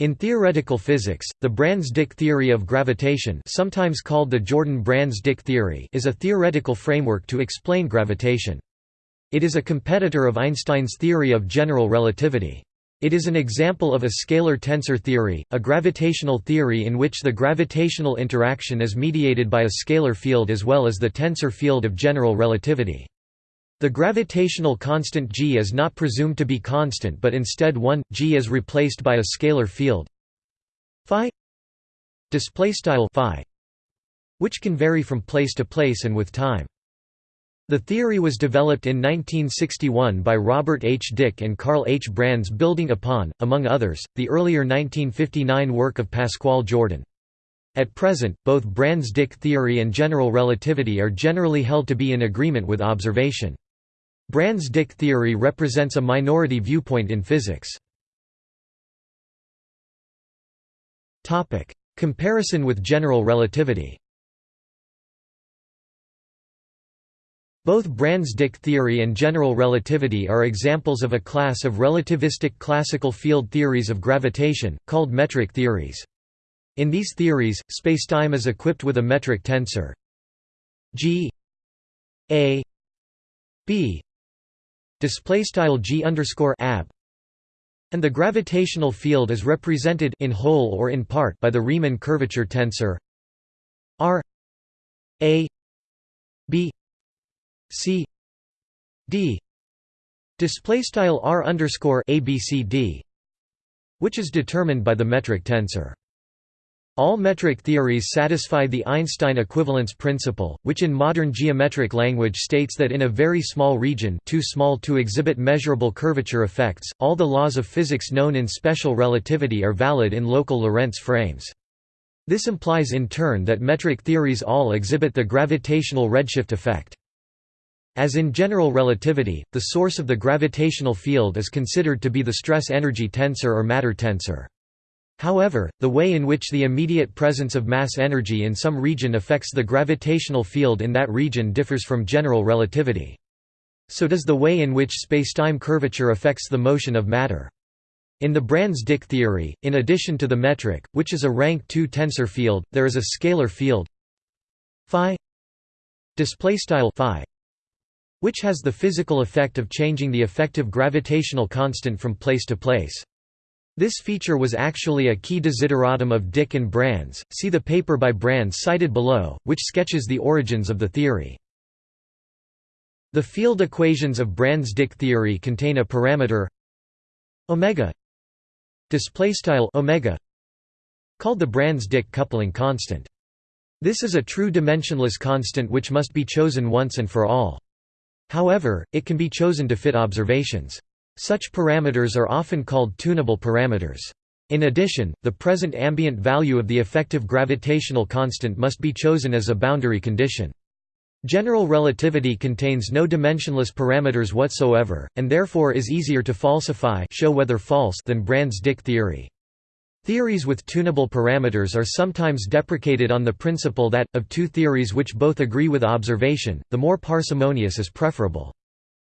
In theoretical physics, the Brans-Dicke theory of gravitation sometimes called the Jordan-Brans-Dicke theory is a theoretical framework to explain gravitation. It is a competitor of Einstein's theory of general relativity. It is an example of a scalar tensor theory, a gravitational theory in which the gravitational interaction is mediated by a scalar field as well as the tensor field of general relativity. The gravitational constant g is not presumed to be constant but instead 1 g is replaced by a scalar field phi which can vary from place to place and with time. The theory was developed in 1961 by Robert H. Dicke and Carl H. Brans building upon, among others, the earlier 1959 work of Pascual Jordan. At present, both Brans-Dicke theory and general relativity are generally held to be in agreement with observation. Brans-Dicke theory represents a minority viewpoint in physics. Comparison with general relativity Both Brans-Dicke theory and general relativity are examples of a class of relativistic classical field theories of gravitation, called metric theories. In these theories, spacetime is equipped with a metric tensor g a b display style g underscore ab and the gravitational field is represented in whole or in part by the Riemann curvature tensor r a b c d. Display style r underscore abcd which is determined by the metric tensor all metric theories satisfy the Einstein equivalence principle, which in modern geometric language states that in a very small region too small to exhibit measurable curvature effects, all the laws of physics known in special relativity are valid in local Lorentz frames. This implies in turn that metric theories all exhibit the gravitational redshift effect. As in general relativity, the source of the gravitational field is considered to be the stress-energy tensor or matter tensor. However, the way in which the immediate presence of mass energy in some region affects the gravitational field in that region differs from general relativity. So does the way in which spacetime curvature affects the motion of matter. In the Brans-Dicke theory, in addition to the metric, which is a rank 2 tensor field, there is a scalar field phi which has the physical effect of changing the effective gravitational constant from place to place. This feature was actually a key desideratum of Dicke and Brans, see the paper by Brans cited below, which sketches the origins of the theory. The field equations of Brans-Dicke theory contain a parameter omega omega called the Brans-Dicke coupling constant. This is a true dimensionless constant which must be chosen once and for all. However, it can be chosen to fit observations. Such parameters are often called tunable parameters. In addition, the present ambient value of the effective gravitational constant must be chosen as a boundary condition. General relativity contains no dimensionless parameters whatsoever, and therefore is easier to falsify show whether false than Brans-Dicke theory. Theories with tunable parameters are sometimes deprecated on the principle that, of two theories which both agree with observation, the more parsimonious is preferable.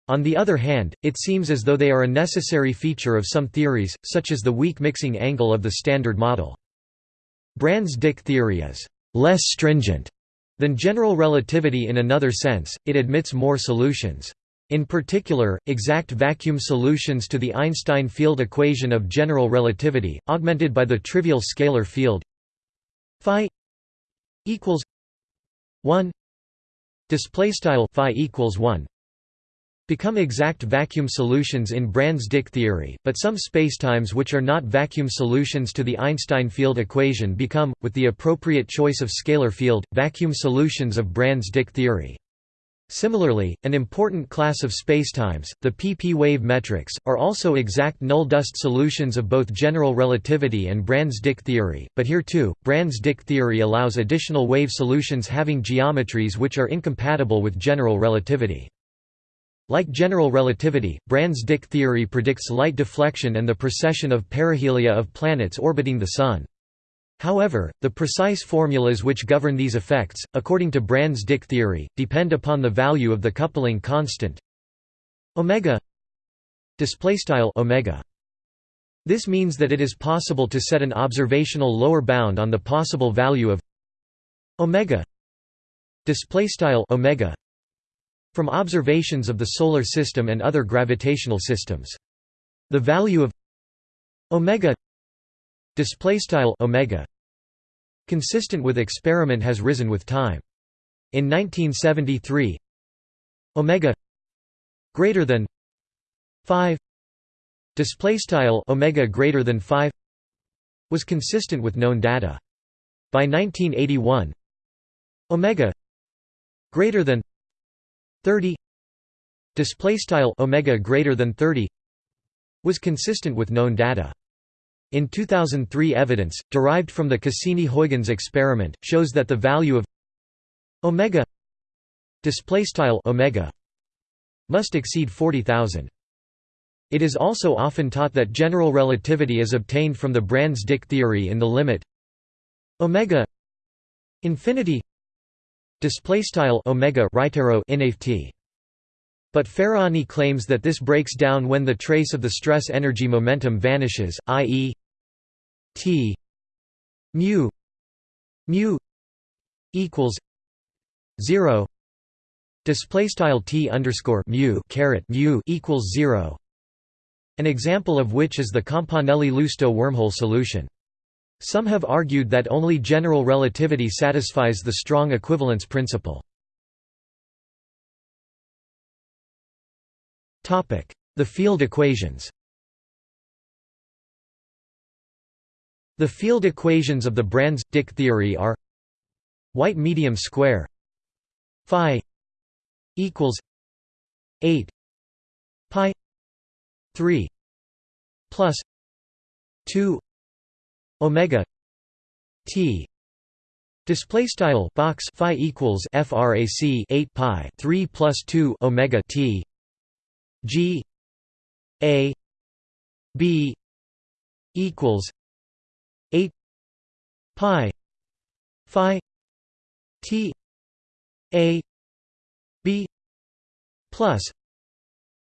On the other hand, it seems as though they are a necessary feature of some theories, such as the weak mixing angle of the Standard Model. Brans-Dicke theory is «less stringent» than general relativity in another sense, it admits more solutions. In particular, exact vacuum solutions to the Einstein field equation of general relativity, augmented by the trivial scalar field phi equals 1 display style phi equals 1 become exact vacuum solutions in Brans-Dicke theory, but some spacetimes which are not vacuum solutions to the Einstein field equation become, with the appropriate choice of scalar field, vacuum solutions of Brans-Dicke theory. Similarly, an important class of spacetimes, the pp-wave metrics, are also exact null-dust solutions of both general relativity and Brans-Dicke theory, but here too, Brans-Dicke theory allows additional wave solutions having geometries which are incompatible with general relativity. Like general relativity, Brans-Dicke theory predicts light deflection and the precession of perihelia of planets orbiting the Sun. However, the precise formulas which govern these effects, according to Brans-Dicke theory, depend upon the value of the coupling constant omega This means that it is possible to set an observational lower bound on the possible value of omega from observations of the solar system and other gravitational systems. The value of omega omega consistent with experiment has risen with time. In 1973, omega greater than 5 display style omega greater than 5 was consistent with known data. By 1981, omega greater than 30 display style omega greater than 30 was consistent with known data. In 2003 evidence, derived from the Cassini-Huygens experiment, shows that the value of omega omega must exceed 40,000. It is also often taught that general relativity is obtained from the Brans-Dicke theory in the limit omega infinity display style omega right arrow inft but Faraoni claims that this breaks down when the trace of the stress energy momentum vanishes, i.e. t mu mu equals 0 display style t underscore mu caret mu equals 0 an example of which is the Campanelli-Lousto wormhole solution some have argued that only general relativity satisfies the strong equivalence principle. The field equations The field equations of the Brans–Dicke theory are white medium square phi equals 8 pi 3 plus 2 omega t display style box phi equals frac 8 pi 3 plus 2 omega t g a b equals 8 pi phi t a b plus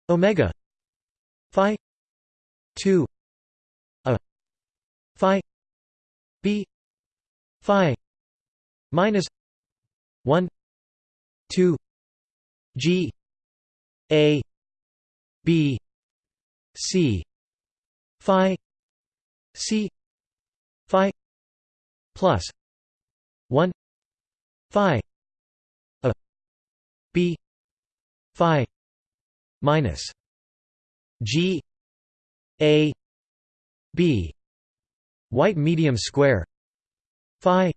omega phi 2 B Phi minus one two G A B C Phi C Phi plus one Phi A B Phi minus G A B white medium square Phi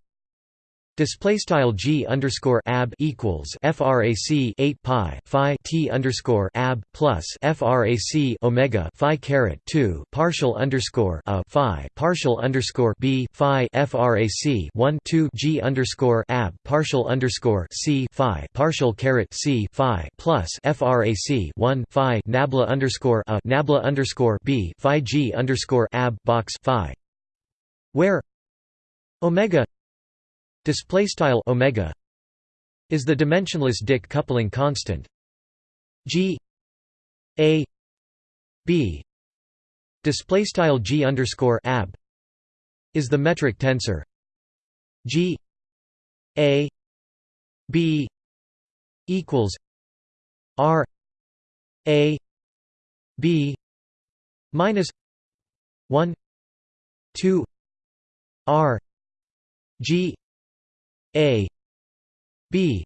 Display style g underscore ab equals frac 8 pi phi t underscore ab plus frac omega phi caret 2 partial underscore a phi partial underscore b phi frac 1 2 g underscore ab partial underscore c phi partial caret c phi plus frac 1 phi nabla underscore a nabla underscore b phi g underscore ab box phi where omega display style omega is the dimensionless Dicke coupling constant. G a b display style g underscore ab is the metric tensor. G a b equals r a b minus 1 2 r g a b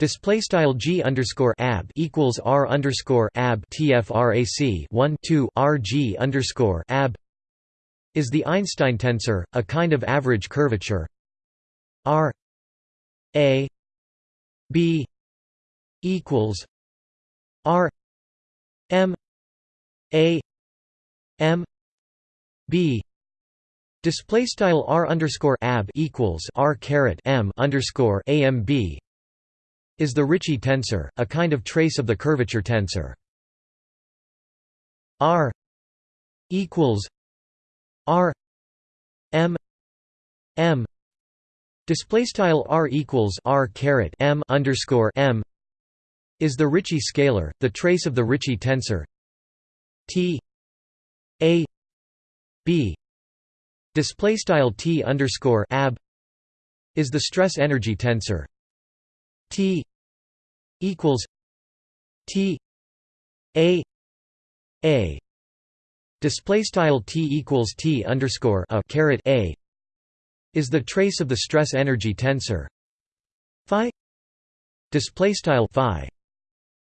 Display style g underscore ab equals r underscore ab tfrac 1 2 r g underscore ab is the Einstein tensor, a kind of average curvature. R a b equals r m a m b Display style r underscore ab equals r caret m underscore amb is the Ricci tensor, a kind of trace of the curvature tensor. R equals r m m display style r equals r caret m underscore m is the Ricci scalar, the trace of the Ricci tensor. T a b display style t underscore ab is the stress energy tensor. T equals t a a. Display style t equals t underscore a caret a is the trace of the stress energy tensor. Phi display style phi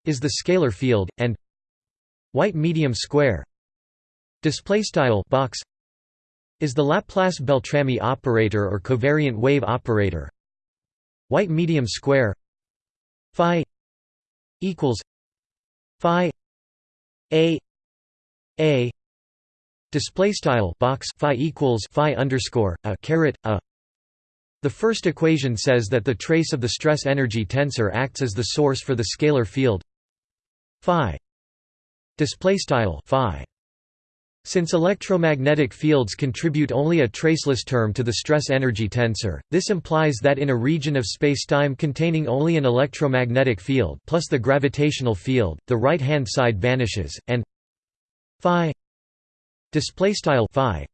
is the scalar field and white medium square display style box is the Laplace Beltrami operator or covariant wave operator. White medium square phi equals phi a a display style box phi equals phi underscore a caret a. The first equation says that the trace of the stress energy tensor acts as the source for the scalar field phi display style phi since electromagnetic fields contribute only a traceless term to the stress energy tensor, this implies that in a region of spacetime containing only an electromagnetic field plus the gravitational field, the right-hand side vanishes, and phi phi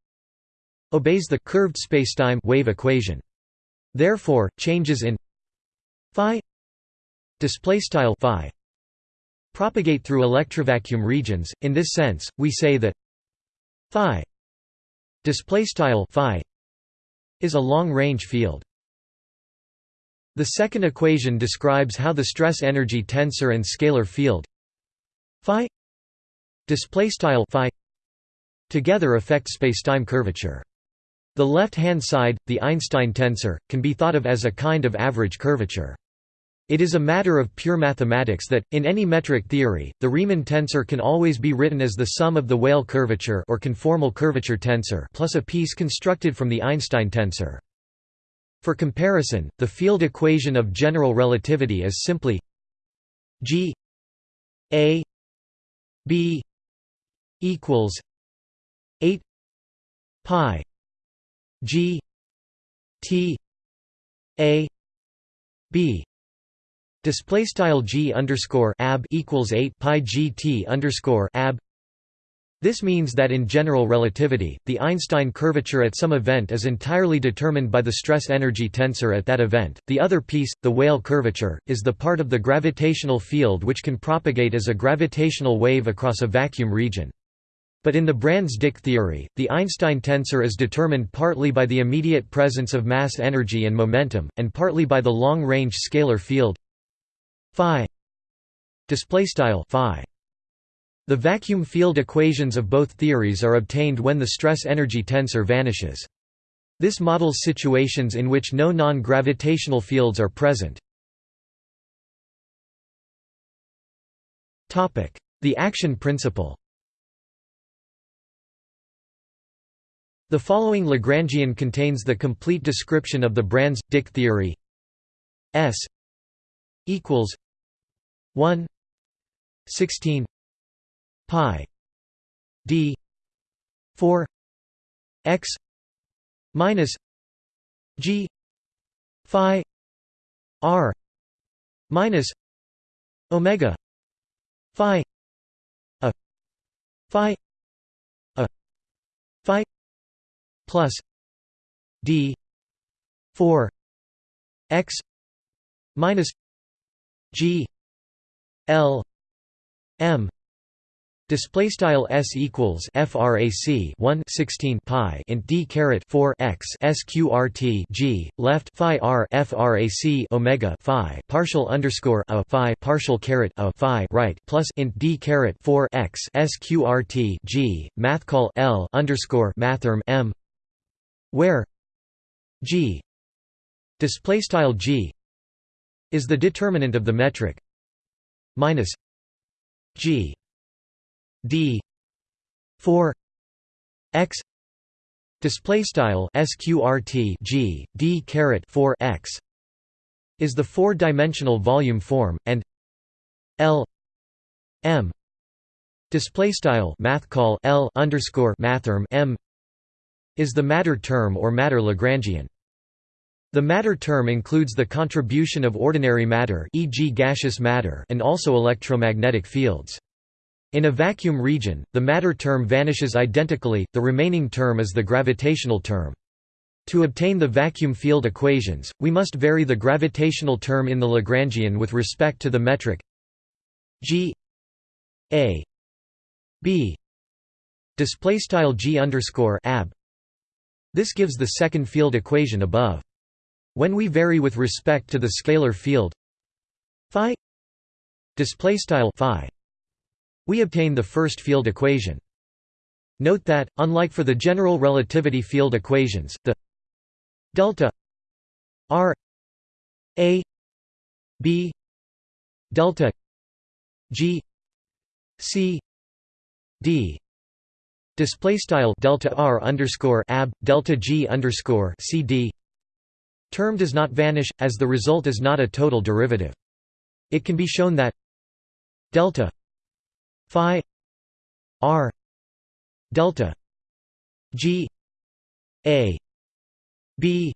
obeys the curved spacetime wave equation. Therefore, changes in phi phi propagate through electrovacuum regions. In this sense, we say that phi display style phi is a long-range field. The second equation describes how the stress energy tensor and scalar field phi display style phi together affect spacetime curvature. The left-hand side, the Einstein tensor, can be thought of as a kind of average curvature. It is a matter of pure mathematics that, in any metric theory, the Riemann tensor can always be written as the sum of the Weyl curvature or conformal curvature tensor plus a piece constructed from the Einstein tensor. For comparison, the field equation of general relativity is simply g a b equals 8 pi g t a b Display style g underscore ab equals eight pi g t underscore ab. This means that in general relativity, the Einstein curvature at some event is entirely determined by the stress-energy tensor at that event. The other piece, the Weyl curvature, is the part of the gravitational field which can propagate as a gravitational wave across a vacuum region. But in the Brans-Dicke theory, the Einstein tensor is determined partly by the immediate presence of mass energy and momentum, and partly by the long-range scalar field phi display style phi. The vacuum field equations of both theories are obtained when the stress energy tensor vanishes. This models situations in which no non-gravitational fields are present. Topic the action principle. The following Lagrangian contains the complete description of the Brans-Dicke theory. S equals 1 16 pi d 4 x minus g phi r minus omega phi a phi a phi plus d 4 x minus g L M display style s equals frac 1 16 pi int d caret 4 x sqrt g left phi r frac omega phi partial underscore a phi partial caret a phi right plus int d caret 4 x sqrt g math call l underscore mathrm m where g display style g is the determinant of the metric minus G D four X display style sqrt G D caret 4 X is the four-dimensional volume form and L M display style math call L underscore mathrm M is the matter term or matter Lagrangian the matter term includes the contribution of ordinary matter e.g. gaseous matter and also electromagnetic fields. In a vacuum region, the matter term vanishes identically, the remaining term is the gravitational term. To obtain the vacuum field equations, we must vary the gravitational term in the Lagrangian with respect to the metric g a b display style g ab. This gives the second field equation above. When we vary with respect to the scalar field phi display style phi, we obtain the first field equation. Note that, unlike for the general relativity field equations, the delta r a b delta g c d display style delta r underscore ab delta g underscore c d term does not vanish as the result is not a total derivative. It can be shown that delta phi r delta g a b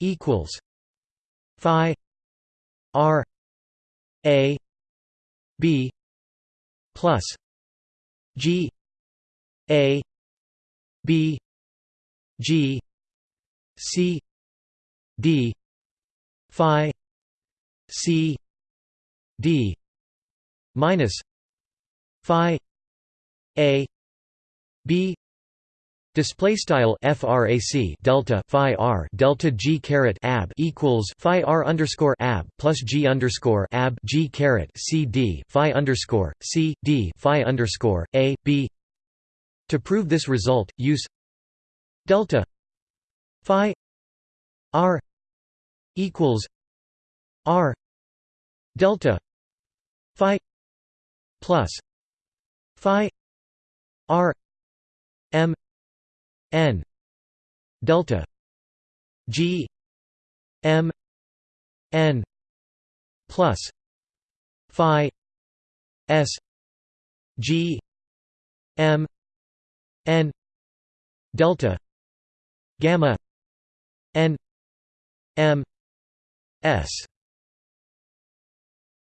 equals phi r a b plus g a b g c d phi c d minus phi a b Display style frac delta phi r delta g caret ab equals phi r underscore ab plus g underscore ab g caret c d phi underscore c d phi underscore a b. To prove this result, use delta phi r equals r delta phi plus phi r m n delta g m n plus phi s g m n delta gamma n m s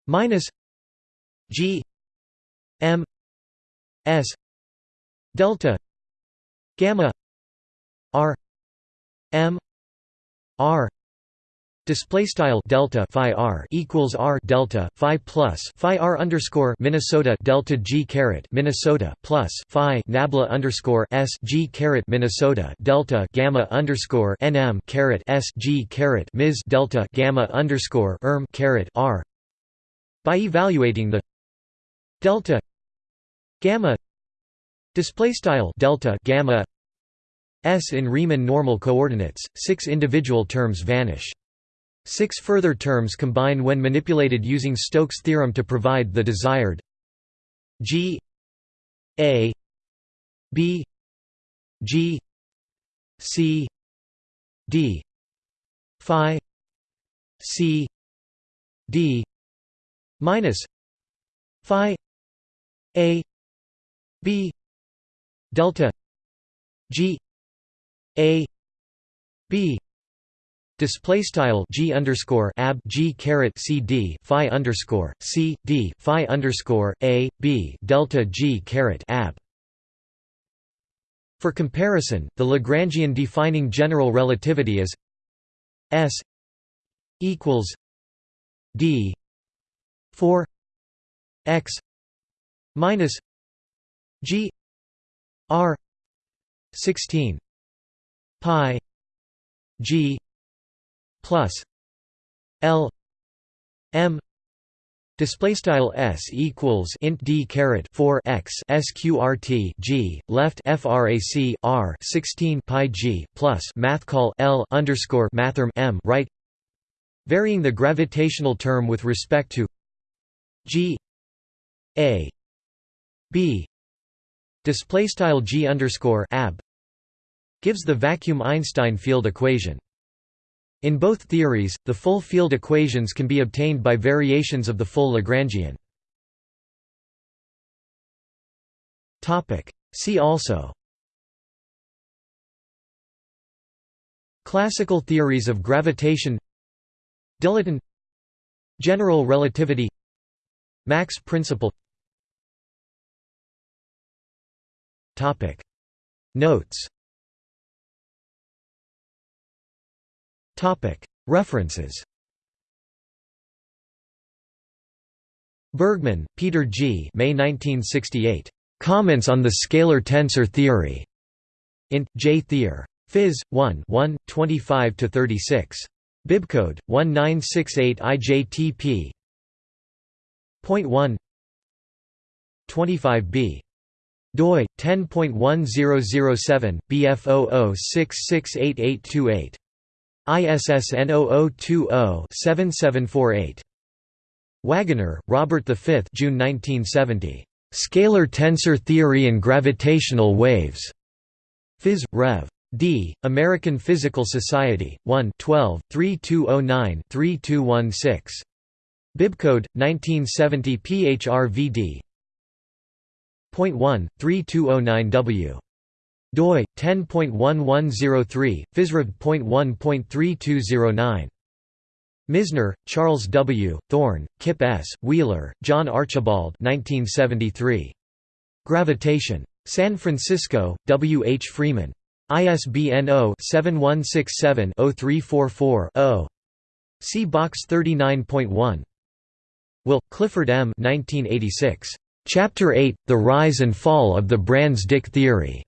minus g m s delta gamma r m r Display style delta phi r equals r delta phi plus phi r underscore Minnesota delta g caret Minnesota plus phi nabla underscore s g caret Minnesota delta gamma underscore nm caret s g caret ms delta gamma underscore erm caret r. By evaluating the delta gamma display style delta gamma S in Riemann normal coordinates, six individual terms vanish. Six further terms combine when manipulated using Stokes' theorem to provide the desired G A B G C D Phi C D minus Phi A B delta G a b display style g underscore ab g caret c d phi underscore c d phi underscore a b delta g caret ab. For comparison, the Lagrangian defining general relativity is s equals d 4 x minus g r 16 pi g plus l m Display style s equals int d caret 4 x sqrt g left frac r 16 pi g plus math call l underscore mathrm m right, varying the gravitational term with respect to g a b display style g underscore ab gives the vacuum Einstein field equation. In both theories, the full field equations can be obtained by variations of the full Lagrangian. See also Classical theories of gravitation Dilaton General relativity Mach's principle Notes References Bergmann, Peter G. May 1968. Comments on the Scalar Tensor Theory. In J. Thier. Phys. 1 1, 25–36. Bibcode, 1968 IJTP Point 1 25b doi 10.1007 bf00668828 ISSN 0020-7748 Wagoner, Robert V June 1970. Scalar Tensor Theory and Gravitational Waves. Phys. Rev. D. American Physical Society, 1 12, 3209-3216. Bibcode, 1970 PHRVD. Point 1, 3209W. Doi, 10.1103, physrev.1.3209. Misner, Charles W., Thorne, Kip S., Wheeler, John Archibald 1973. Gravitation. San Francisco, W. H. Freeman. ISBN 0-7167-0344-0. See Box 39.1. Will, Clifford M. 1986. Chapter 8, The Rise and Fall of the Brans-Dicke Theory.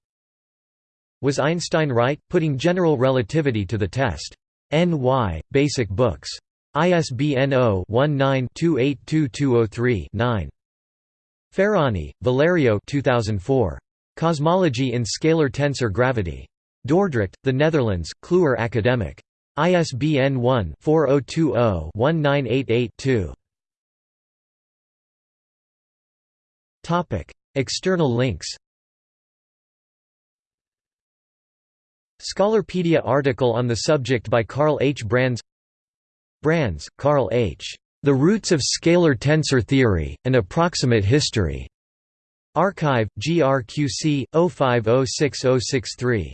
Was Einstein right, putting general relativity to the test? N.Y., Basic Books. ISBN 0-19-282203-9. Faraoni, Valerio 2004. Cosmology in Scalar Tensor Gravity. Dordrecht, The Netherlands, Kluwer Academic. ISBN 1-4020-1988-2. External links Scholarpedia article on the subject by Carl H. Brans Brans, Carl H. The Roots of Scalar Tensor Theory, An Approximate History. Archive, GRQC, 05060063.